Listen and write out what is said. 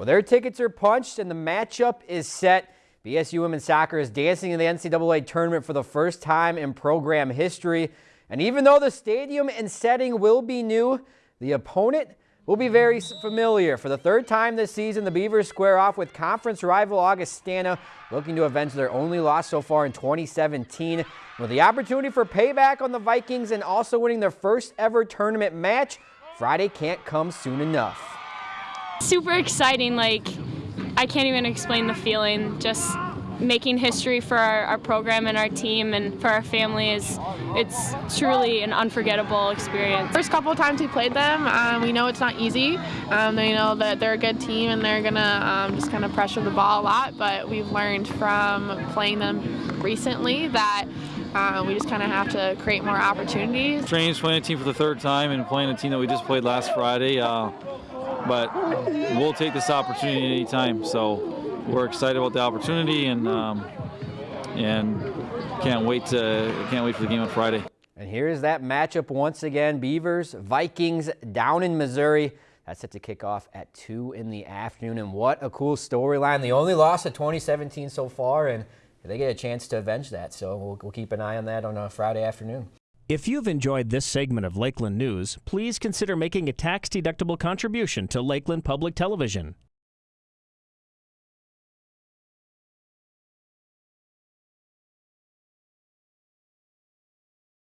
Well, their tickets are punched and the matchup is set. BSU women's soccer is dancing in the NCAA tournament for the first time in program history. And even though the stadium and setting will be new, the opponent will be very familiar. For the third time this season, the Beavers square off with conference rival Augustana, looking to avenge their only loss so far in 2017. With the opportunity for payback on the Vikings and also winning their first ever tournament match, Friday can't come soon enough. Super exciting, like I can't even explain the feeling. Just making history for our, our, program and our team and for our family is it's truly an unforgettable experience. First couple of times we played them, um, we know it's not easy. Um, they know that they're a good team and they're gonna um, just kind of pressure the ball a lot. But we've learned from playing them recently that uh, we just kind of have to create more opportunities. Training's playing a team for the third time and playing a team that we just played last Friday. Uh, but we'll take this opportunity anytime. So we're excited about the opportunity and um, and can't wait to can't wait for the game on Friday. And here's that matchup once again: Beavers Vikings down in Missouri. That's set to kick off at 2 in the afternoon. And what a cool storyline. The only loss of 2017 so far, and they get a chance to avenge that. So we'll, we'll keep an eye on that on a Friday afternoon. If you've enjoyed this segment of Lakeland News, please consider making a tax-deductible contribution to Lakeland Public Television.